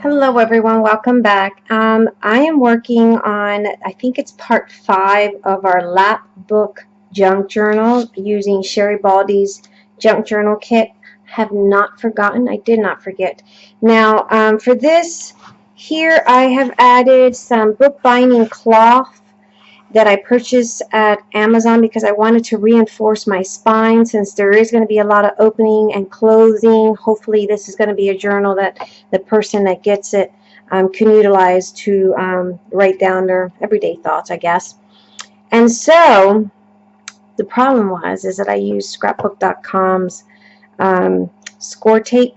Hello everyone, welcome back. Um, I am working on, I think it's part five of our lap book junk journal using Sherri Baldy's junk journal kit. Have not forgotten, I did not forget. Now um, for this, here I have added some bookbinding cloth that I purchased at Amazon because I wanted to reinforce my spine since there is going to be a lot of opening and closing. Hopefully this is going to be a journal that the person that gets it um, can utilize to um, write down their everyday thoughts, I guess. And so the problem was is that I used scrapbook.com's um, score tape.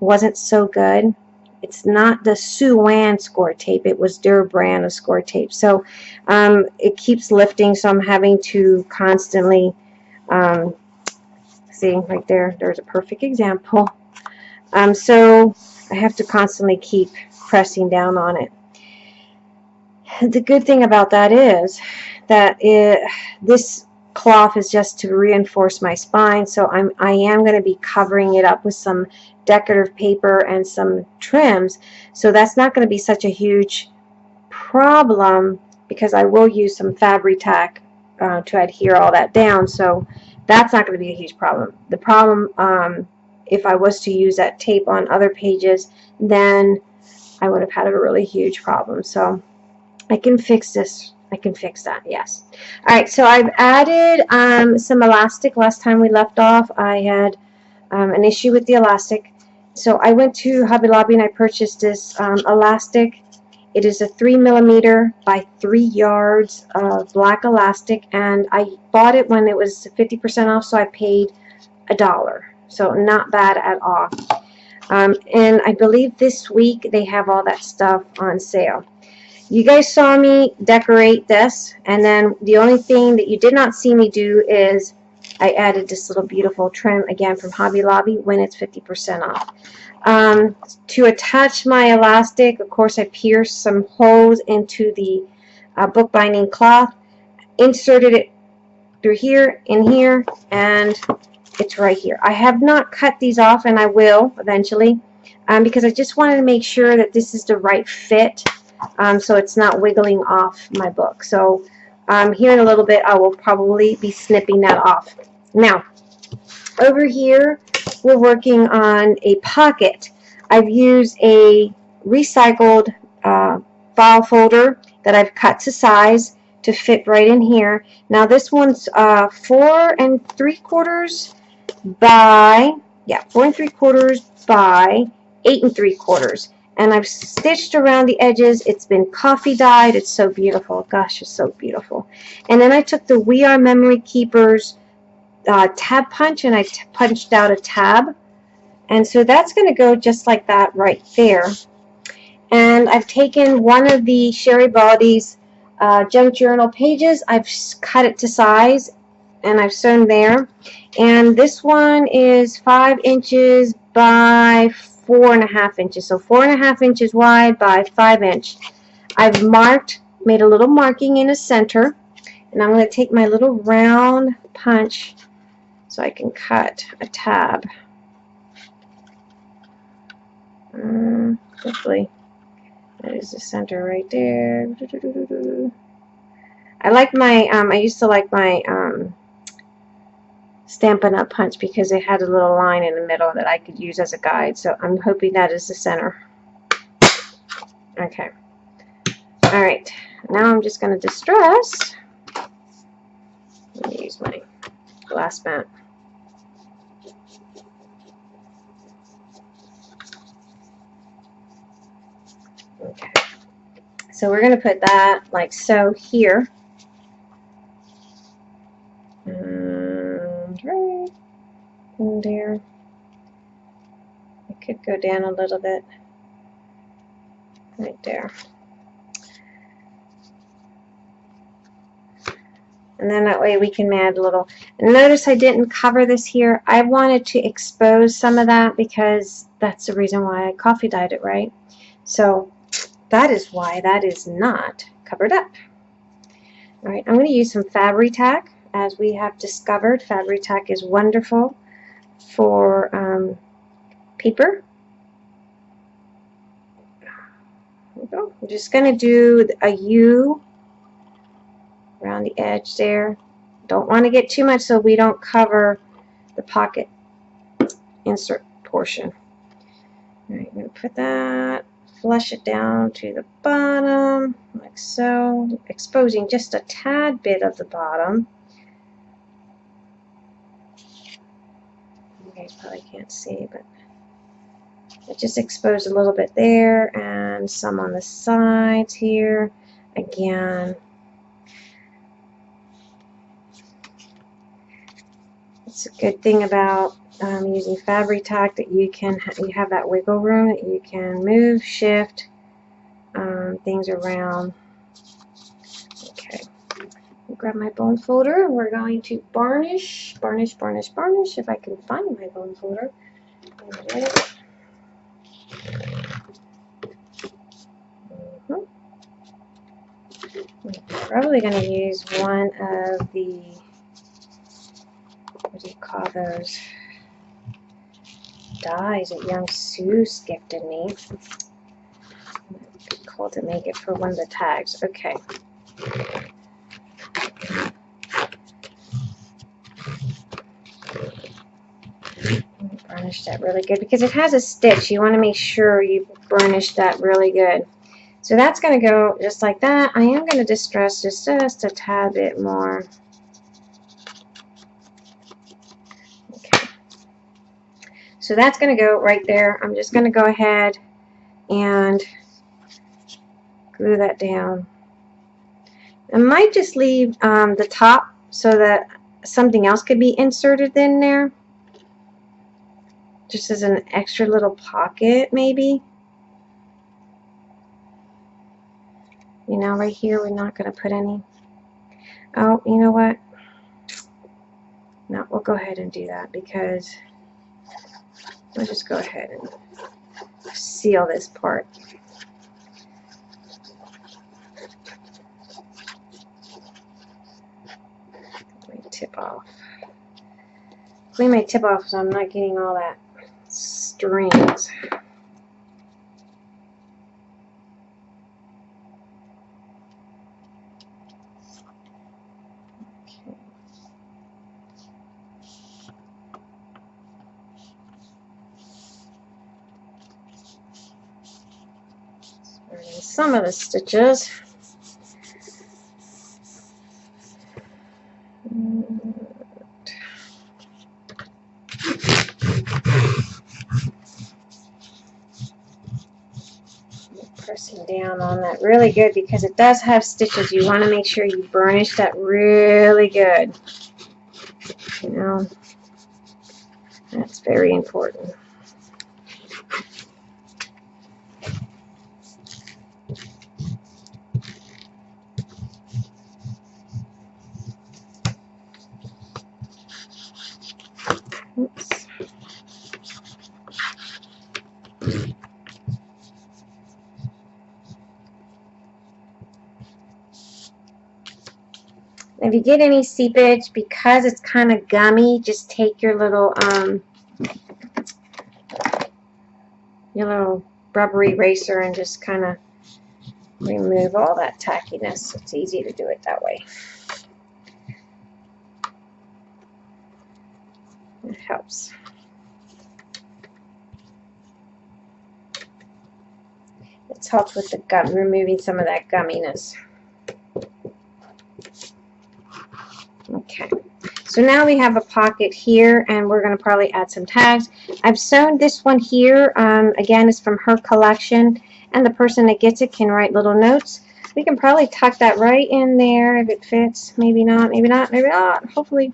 wasn't so good. It's not the Sue-Ann score tape. It was their brand of score tape. So um, it keeps lifting, so I'm having to constantly, um, see right there, there's a perfect example. Um, so I have to constantly keep pressing down on it. The good thing about that is that it, this cloth is just to reinforce my spine so I'm I am going to be covering it up with some decorative paper and some trims so that's not going to be such a huge problem because I will use some Fabri-Tac uh, to adhere all that down so that's not going to be a huge problem the problem um, if I was to use that tape on other pages then I would have had a really huge problem so I can fix this I can fix that, yes. All right, so I've added um, some elastic. Last time we left off, I had um, an issue with the elastic. So I went to Hobby Lobby and I purchased this um, elastic. It is a 3 millimeter by 3 yards of black elastic, and I bought it when it was 50% off, so I paid a dollar. So not bad at all. Um, and I believe this week they have all that stuff on sale. You guys saw me decorate this, and then the only thing that you did not see me do is I added this little beautiful trim, again, from Hobby Lobby when it's 50% off. Um, to attach my elastic, of course, I pierced some holes into the uh, bookbinding cloth, inserted it through here, in here, and it's right here. I have not cut these off, and I will eventually, um, because I just wanted to make sure that this is the right fit um, so it's not wiggling off my book. So um, here in a little bit I will probably be snipping that off. Now, over here we're working on a pocket. I've used a recycled uh, file folder that I've cut to size to fit right in here. Now this one's uh, four and three quarters by, yeah, four and three quarters by eight and three quarters and I've stitched around the edges. It's been coffee dyed. It's so beautiful. Gosh, it's so beautiful. And then I took the We Are Memory Keepers uh, tab punch and I punched out a tab. And so that's going to go just like that right there. And I've taken one of the Sherri Baldy's uh, junk journal pages. I've cut it to size and I've sewn there. And this one is five inches by four and a half inches. So four and a half inches wide by five inch. I've marked, made a little marking in the center, and I'm going to take my little round punch so I can cut a tab. Um, hopefully that is the center right there. I like my, um, I used to like my um, Stampin' Up! punch because it had a little line in the middle that I could use as a guide. So I'm hoping that is the center. Okay. Alright. Now I'm just going to distress. Let me use my glass mat. So we're going to put that like so here. And there. It could go down a little bit. Right there. And then that way we can add a little. Notice I didn't cover this here. I wanted to expose some of that because that's the reason why I coffee dyed it, right? So that is why that is not covered up. All right, I'm going to use some Fabri-Tac. As we have discovered, Fabri-Tac is wonderful for um, paper. we go. I'm just going to do a U around the edge there. Don't want to get too much so we don't cover the pocket insert portion. All right, I'm going to put that, flush it down to the bottom, like so, exposing just a tad bit of the bottom. You guys probably can't see, but it just exposed a little bit there and some on the sides here. Again, it's a good thing about um, using Fabri-Tac that you can you have that wiggle room that you can move, shift um, things around. Okay, grab my bone folder. We're going to burnish, burnish, burnish, burnish. If I can find my bone folder. There it is. Probably going to use one of the, what do you call those, dies that young Seuss gifted me. Cool to make it for one of the tags. Okay. Burnish that really good because it has a stitch. You want to make sure you burnish that really good. So that's going to go just like that. I am going to distress just, just a tad bit more. So that's going to go right there. I'm just going to go ahead and glue that down. I might just leave um, the top so that something else could be inserted in there. Just as an extra little pocket, maybe. You know, right here, we're not going to put any. Oh, you know what? No, we'll go ahead and do that because we'll just go ahead and seal this part. tip off. Clean my tip off so I'm not getting all that strings. Some of the stitches. Pressing down on that really good because it does have stitches. You want to make sure you burnish that really good. You know, that's very important. If you get any seepage, because it's kind of gummy, just take your little um, your little rubber eraser and just kind of remove all that tackiness. It's easy to do it that way. It helps. It's helped with the gum, removing some of that gumminess. Okay, so now we have a pocket here and we're going to probably add some tags. I've sewn this one here. Um, again, it's from her collection and the person that gets it can write little notes. We can probably tuck that right in there if it fits. Maybe not, maybe not, maybe not. Hopefully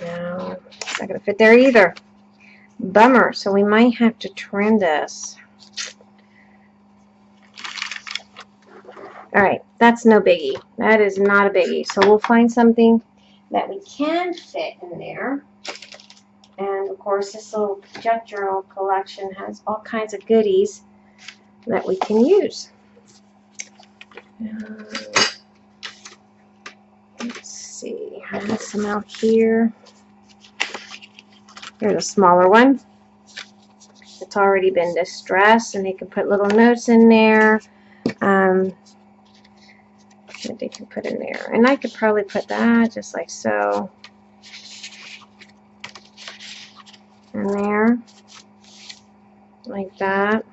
No, it's not going to fit there either. Bummer. So we might have to trim this. All right, that's no biggie. That is not a biggie. So we'll find something that we can fit in there. And of course, this little junk journal collection has all kinds of goodies that we can use. Uh, let's see, I have some out here. Here's a smaller one. It's already been distressed, and they can put little notes in there. Um, that they can put in there. And I could probably put that just like so. In there. Like that.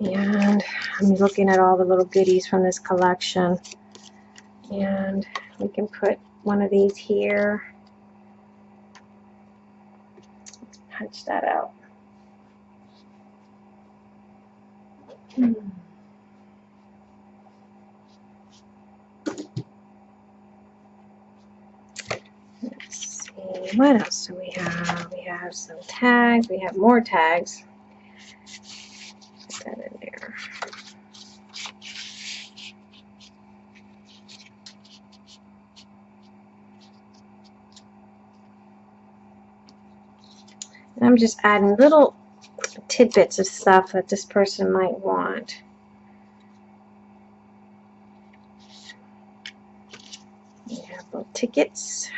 And I'm looking at all the little goodies from this collection. And we can put one of these here. Let's punch that out. Hmm. Let's see, what else do we have? We have some tags. We have more tags. Put that in there. And I'm just adding little tidbits of stuff that this person might want. We have little tickets.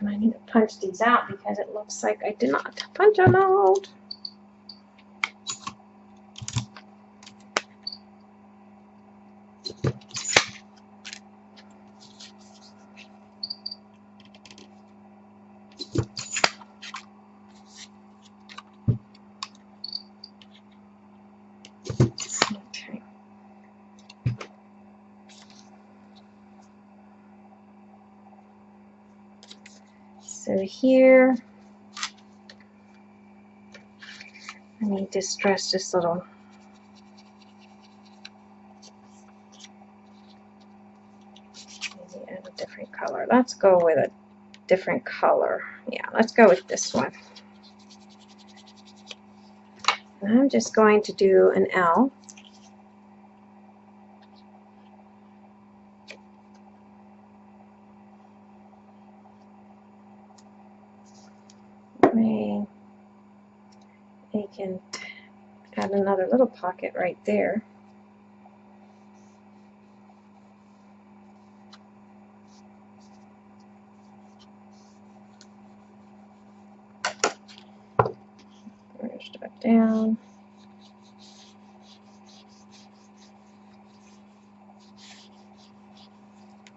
And I need to punch these out because it looks like I did not punch them out. Okay. So here, I need to stress this little maybe add a different color. Let's go with a different color. Yeah, let's go with this one. I'm just going to do an L. May I can add another little pocket right there. Push that down.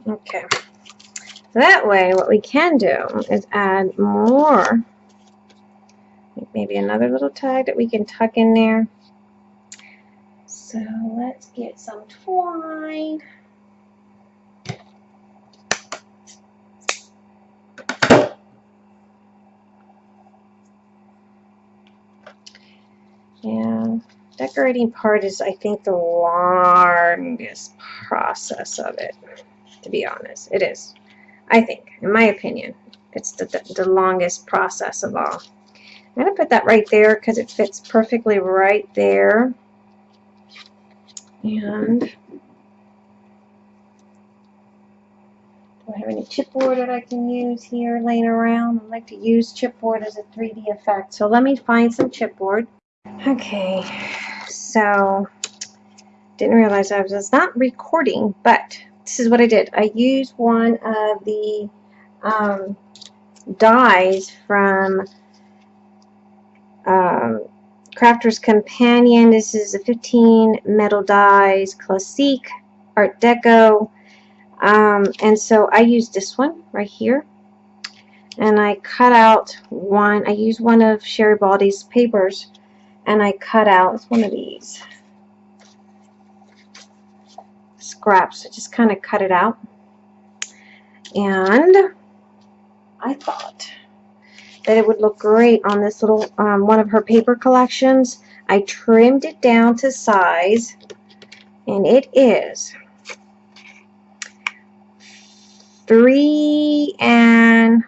Okay. That way, what we can do is add more maybe another little tag that we can tuck in there. So let's get some twine. And decorating part is, I think, the longest process of it, to be honest. It is. I think, in my opinion, it's the, the, the longest process of all. I'm going to put that right there because it fits perfectly right there. And do I have any chipboard that I can use here laying around? I like to use chipboard as a 3D effect. So let me find some chipboard. Okay, so didn't realize I was not recording, but this is what I did. I used one of the um, dies from um, Crafter's Companion. This is a 15 metal dies, Classique, Art Deco. Um, and so I used this one right here. And I cut out one, I used one of Sherri Baldy's papers. And I cut out one of these scraps. I just kind of cut it out. And I thought that it would look great on this little um, one of her paper collections. I trimmed it down to size and it is three and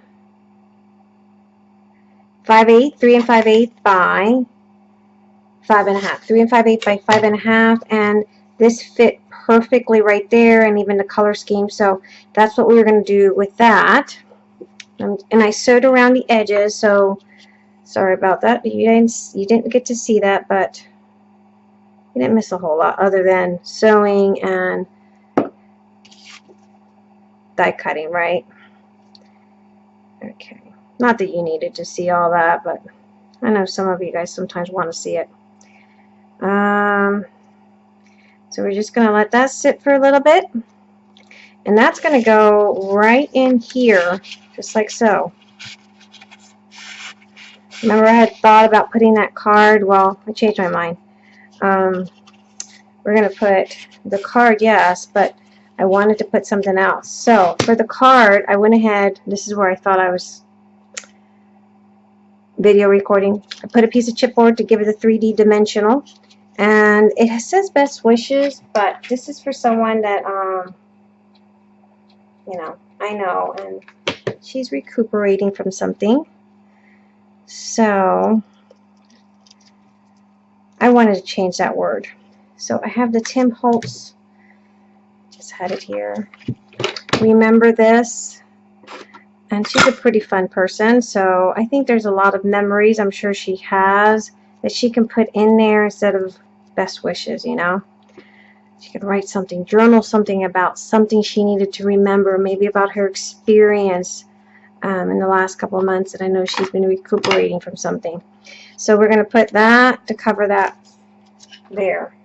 five eighth, three and five eighth by five and a half, three and five eighth by five and a half, and this fit perfectly right there, and even the color scheme. So that's what we were going to do with that. Um, and I sewed around the edges, so sorry about that. You didn't, you didn't get to see that, but you didn't miss a whole lot other than sewing and die cutting, right? Okay. Not that you needed to see all that, but I know some of you guys sometimes want to see it. Um, so we're just going to let that sit for a little bit. And that's going to go right in here, just like so. Remember I had thought about putting that card? Well, I changed my mind. Um, we're going to put the card, yes, but I wanted to put something else. So for the card, I went ahead, this is where I thought I was video recording. I put a piece of chipboard to give it a 3D dimensional. And it says best wishes, but this is for someone that, um, you know, I know, and she's recuperating from something. So, I wanted to change that word. So I have the Tim Holtz, just had it here. Remember this? And she's a pretty fun person, so I think there's a lot of memories I'm sure she has that she can put in there instead of best wishes, you know? She could write something, journal something about something she needed to remember, maybe about her experience um, in the last couple of months, and I know she's been recuperating from something. So we're going to put that to cover that there.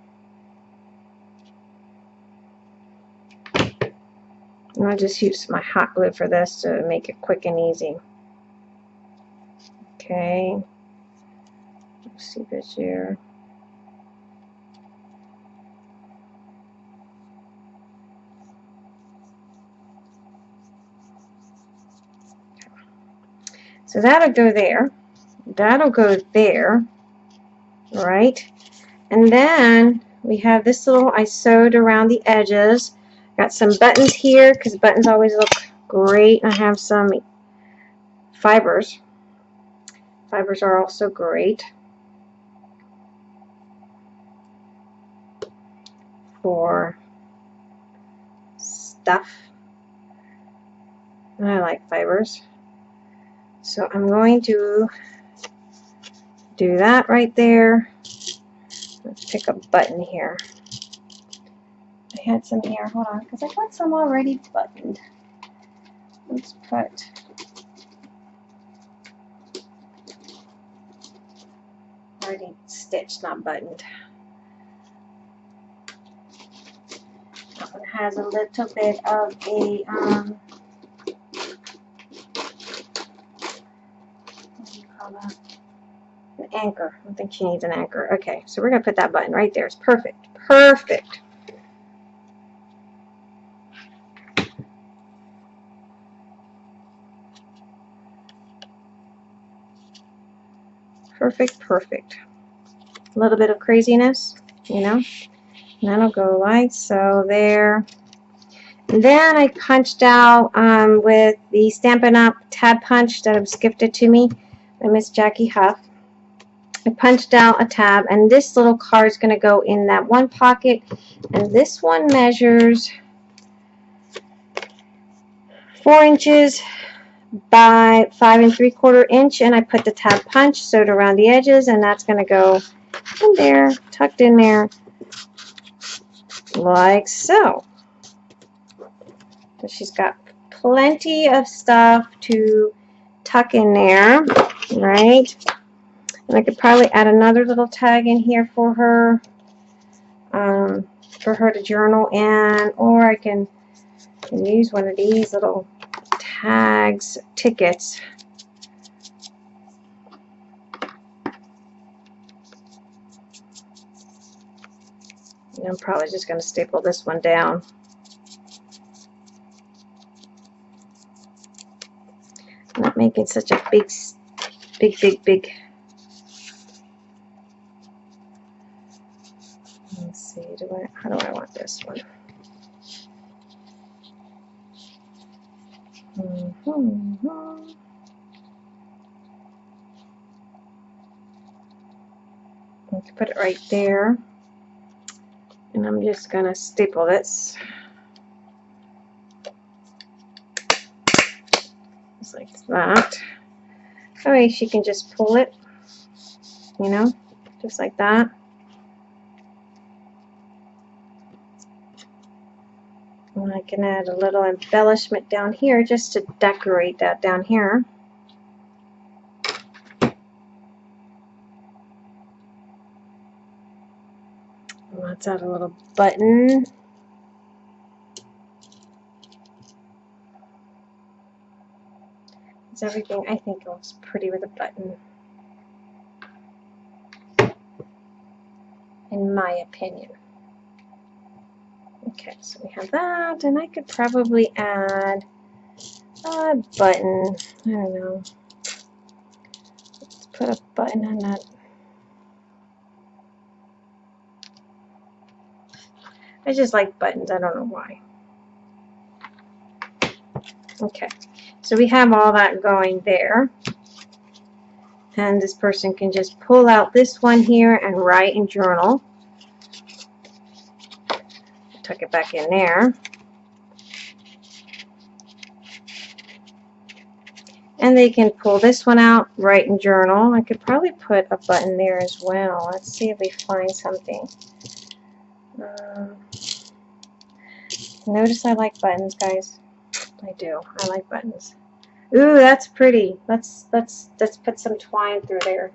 And I'll just use my hot glue for this to make it quick and easy. Okay. Let's see this here. So that'll go there. That'll go there. Right? And then we have this little, I sewed around the edges. Got some buttons here because buttons always look great. I have some fibers. Fibers are also great for stuff. I like fibers. So I'm going to do that right there. Let's pick a button here. I had some here. Hold on, because I got some already buttoned. Let's put already stitched, not buttoned. That one has a little bit of a um, An anchor. I think she needs an anchor. Okay, so we're gonna put that button right there. It's perfect. Perfect. perfect, perfect. A little bit of craziness, you know. And that'll go like so there. And then I punched out um, with the Stampin' Up! tab punch that was gifted to me by Miss Jackie Huff. I punched out a tab and this little card is going to go in that one pocket. And this one measures four inches by five and three quarter inch and I put the tab punch sewed around the edges and that's going to go in there tucked in there like so. So she's got plenty of stuff to tuck in there right and I could probably add another little tag in here for her um, for her to journal in or I can, can use one of these little tags, tickets. I'm probably just going to staple this one down. Not making such a big, big, big, big. Let's see, do I, how do I want this one? Mm -hmm. Let's put it right there. And I'm just going to staple this. Just like that. That way she can just pull it, you know, just like that. And I can add a little embellishment down here just to decorate that down here. Let's add a little button. Is everything, I think it looks pretty with a button. In my opinion. Okay, so we have that, and I could probably add a button. I don't know. Let's put a button on that. I just like buttons. I don't know why. Okay, so we have all that going there. And this person can just pull out this one here and write and journal. Tuck it back in there. And they can pull this one out, write and journal. I could probably put a button there as well. Let's see if we find something. Um, notice I like buttons, guys. I do. I like buttons. Ooh, that's pretty. Let's let's let's put some twine through there.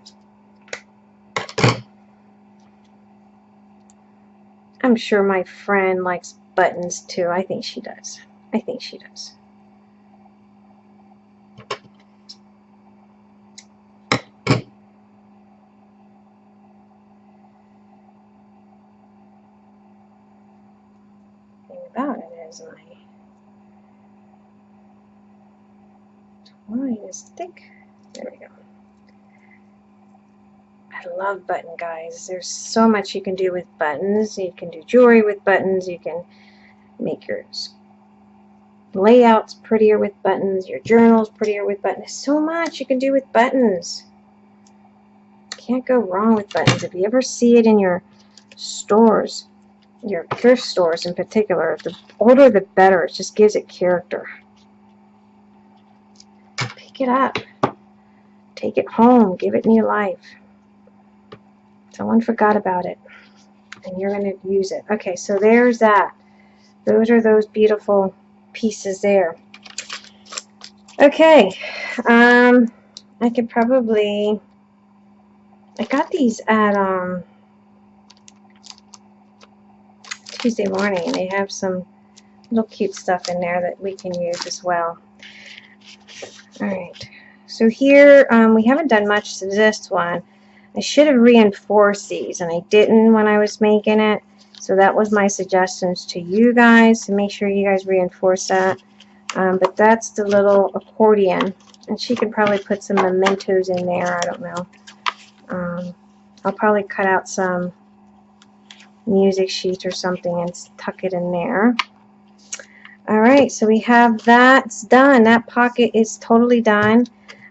I'm sure my friend likes buttons too. I think she does. I think she does. thing about it is my twine is thick. There we go. I love button guys. There's so much you can do with buttons. You can do jewelry with buttons. You can make your layouts prettier with buttons. Your journals prettier with buttons. So much you can do with buttons. Can't go wrong with buttons. If you ever see it in your stores, your thrift stores in particular, the older the better. It just gives it character. Pick it up. Take it home. Give it new life. Someone forgot about it. And you're going to use it. Okay, so there's that. Those are those beautiful pieces there. Okay. Um, I could probably... I got these at... um Tuesday morning they have some little cute stuff in there that we can use as well. Alright, so here um, we haven't done much to this one. I should have reinforced these and I didn't when I was making it. So that was my suggestions to you guys to make sure you guys reinforce that. Um, but that's the little accordion. And she could probably put some mementos in there. I don't know. Um, I'll probably cut out some music sheet or something and tuck it in there. Alright, so we have that's done. That pocket is totally done.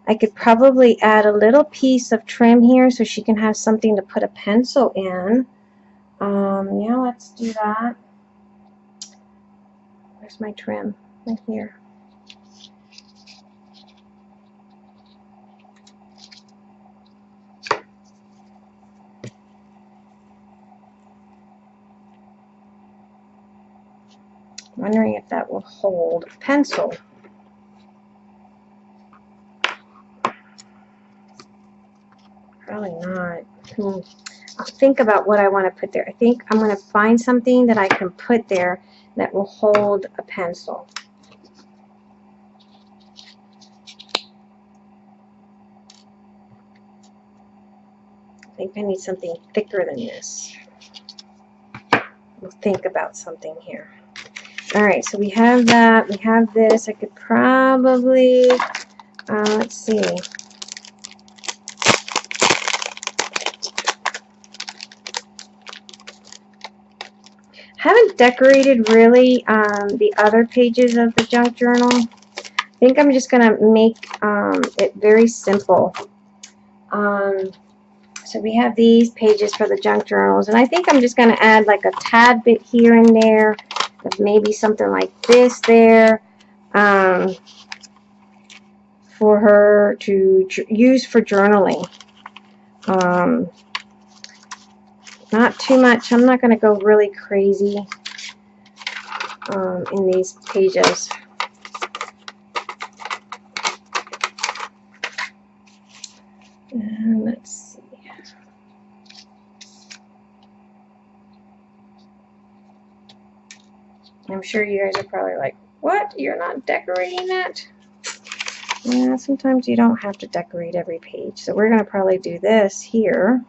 I could probably add a little piece of trim here so she can have something to put a pencil in. Um, yeah, let's do that. Where's my trim? Right here. Wondering if that will hold a pencil. Probably not. Hmm. I'll think about what I want to put there. I think I'm going to find something that I can put there that will hold a pencil. I think I need something thicker than this. We'll think about something here. Alright, so we have that. We have this. I could probably, uh, let's see. haven't decorated really um, the other pages of the junk journal. I think I'm just going to make um, it very simple. Um, so we have these pages for the junk journals. And I think I'm just going to add like a tad bit here and there maybe something like this there um, for her to use for journaling. Um, not too much. I'm not going to go really crazy. um, in these pages. And let's see. I'm sure you guys are probably like, what? You're not decorating that? Yeah, sometimes you don't have to decorate every page. So we're going to probably do this here.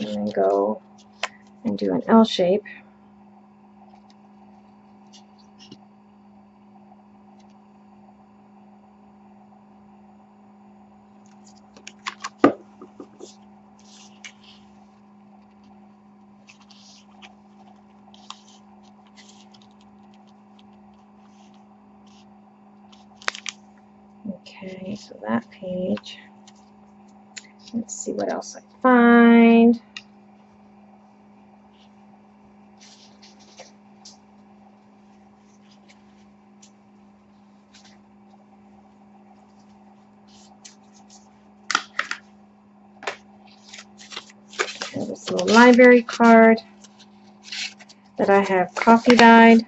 And then go and do an L shape. Okay, so that page. Let's see what else I find. this little library card that I have coffee dyed.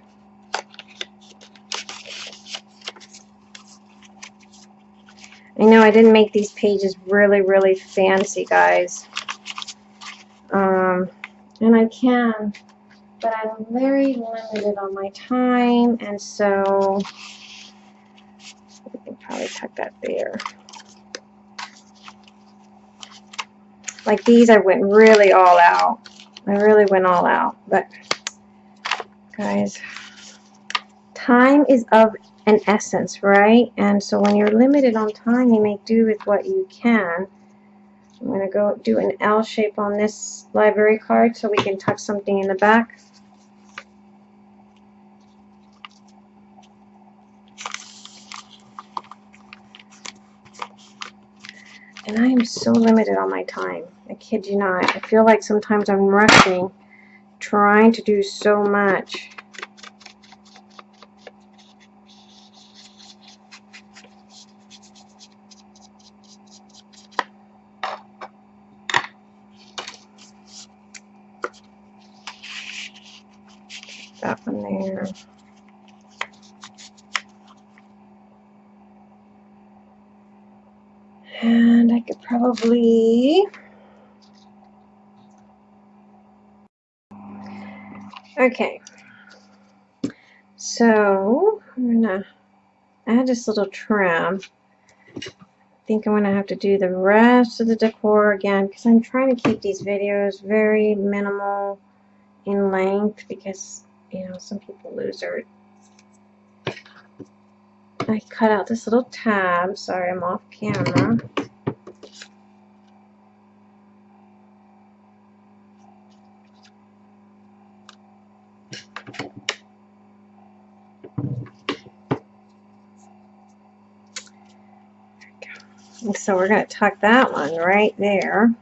I know I didn't make these pages really, really fancy, guys. Um, and I can, but I'm very limited on my time, and so we can probably tuck that there. Like these, I went really all out. I really went all out, but guys, time is of an essence, right? And so when you're limited on time, you make do with what you can. I'm going to go do an L shape on this library card so we can tuck something in the back. And I am so limited on my time. I kid you not. I feel like sometimes I'm rushing, trying to do so much. that one there. And I could probably Okay. So I'm gonna add this little trim. I think I'm gonna have to do the rest of the decor again because I'm trying to keep these videos very minimal in length because you know, some people lose their... I cut out this little tab. Sorry, I'm off camera. So we're going to tuck that one right there.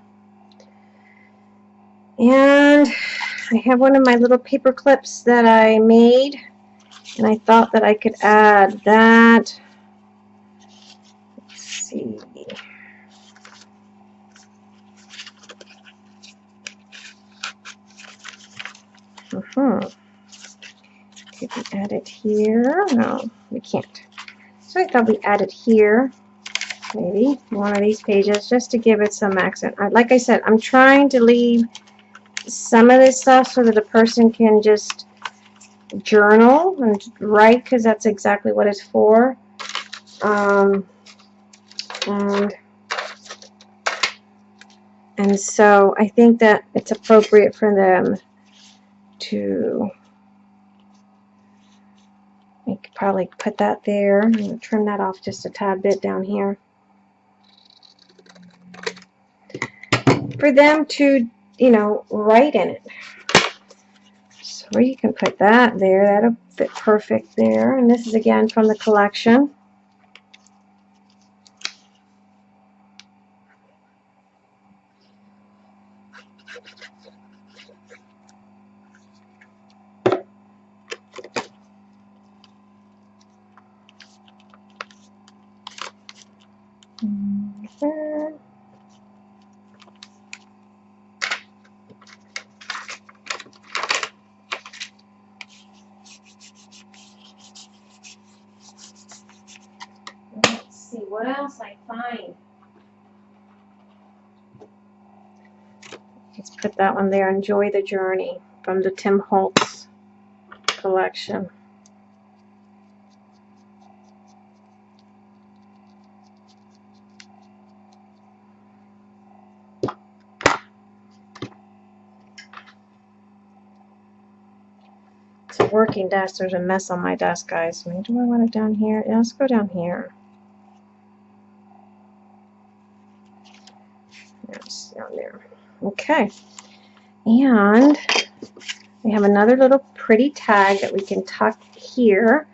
And I have one of my little paper clips that I made and I thought that I could add that. Let's see. Uh -huh. Could we add it here? No, we can't. So I thought we add it here, maybe, one of these pages, just to give it some accent. I, like I said, I'm trying to leave some of this stuff so that a person can just journal and write because that's exactly what it's for. Um, and, and so I think that it's appropriate for them to we could probably put that there. Trim that off just a tad bit down here. For them to you know, write in it. So you can put that there. That'll fit perfect there. And this is again from the collection. Mm -hmm. what else I find. Let's put that one there. Enjoy the journey from the Tim Holtz collection. It's a working desk. There's a mess on my desk, guys. I mean, do I want it down here? Yeah, let's go down here. Yes, down there. Okay. And we have another little pretty tag that we can tuck here.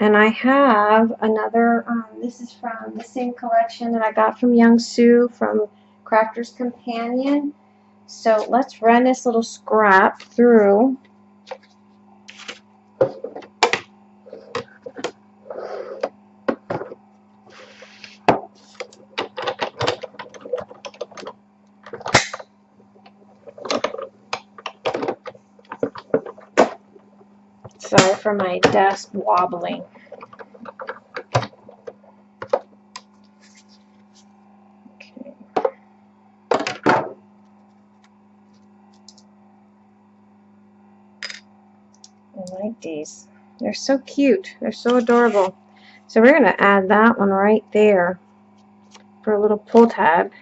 And I have another, um, this is from the same collection that I got from Young Sue from Crafter's Companion. So let's run this little scrap through Sorry for my desk wobbling. I like these. They're so cute. They're so adorable. So we're going to add that one right there for a little pull tab.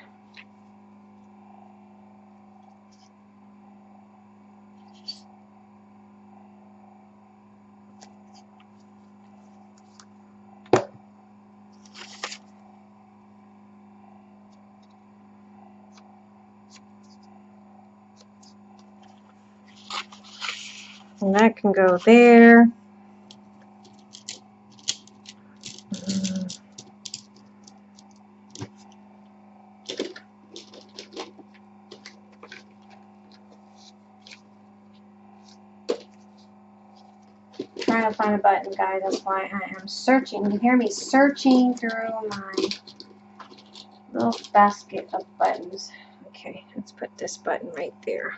And that can go there. Trying to find a button, guys. That's why I am searching. You hear me searching through my little basket of buttons. Okay, let's put this button right there.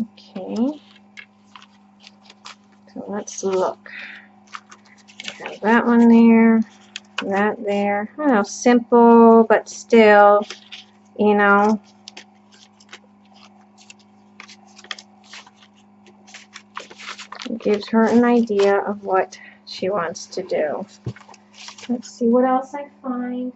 Okay. So let's look. have that one there, that there. I know, simple, but still, you know. Gives her an idea of what she wants to do. Let's see what else I find.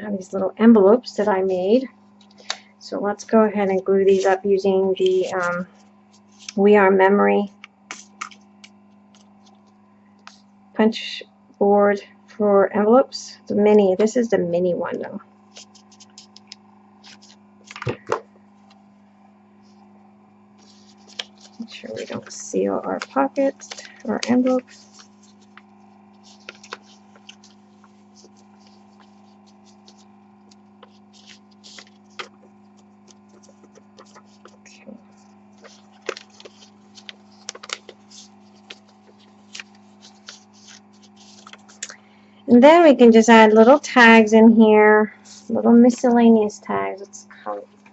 I have these little envelopes that I made. So let's go ahead and glue these up using the um, We Are Memory punch board for envelopes. The mini, this is the mini one though. Make sure we don't seal our pockets or envelopes. And then we can just add little tags in here, little miscellaneous tags. Let's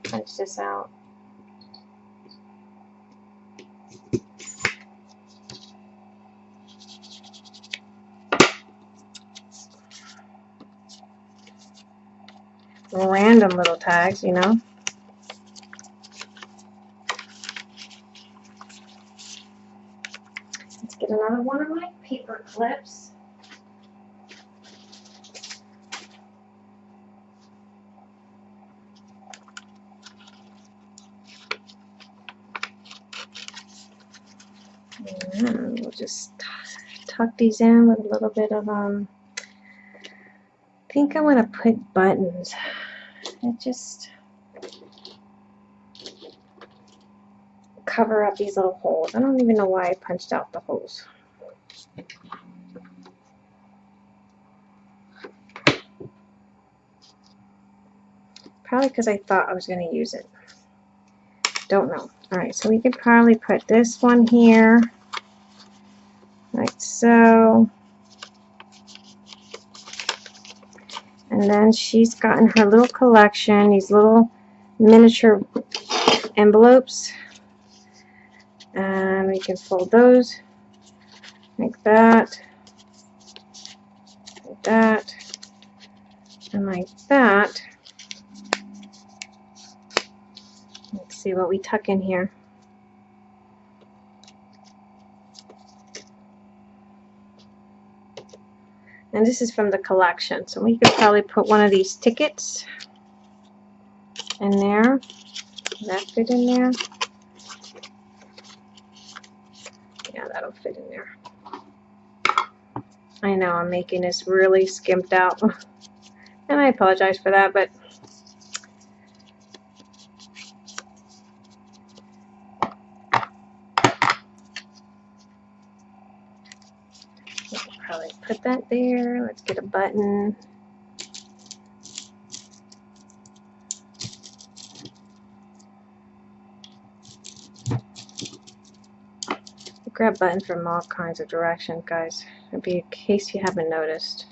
punch this out. Random little tags, you know. Let's get another one of my paper clips. And we'll just tuck these in with a little bit of, um, I think I want to put buttons. It just cover up these little holes. I don't even know why I punched out the holes. Probably because I thought I was going to use it. Don't know. Alright, so we could probably put this one here. So, and then she's gotten her little collection, these little miniature envelopes. And we can fold those like that, like that, and like that. Let's see what we tuck in here. And this is from the collection. So we could probably put one of these tickets in there. That fit in there? Yeah, that'll fit in there. I know I'm making this really skimped out. And I apologize for that, but probably put that there. Let's get a button. grab button from all kinds of directions, guys. It'd be in case you haven't noticed.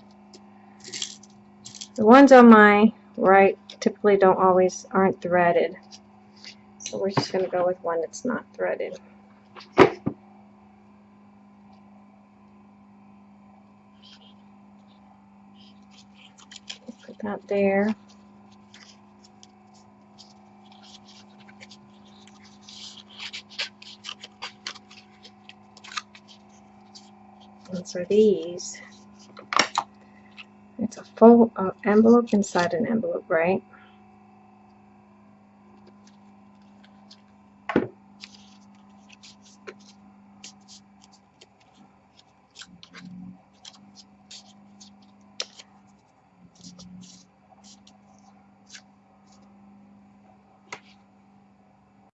The ones on my right typically don't always aren't threaded. So we're just going to go with one that's not threaded. That there. And so these, it's a full uh, envelope inside an envelope, right?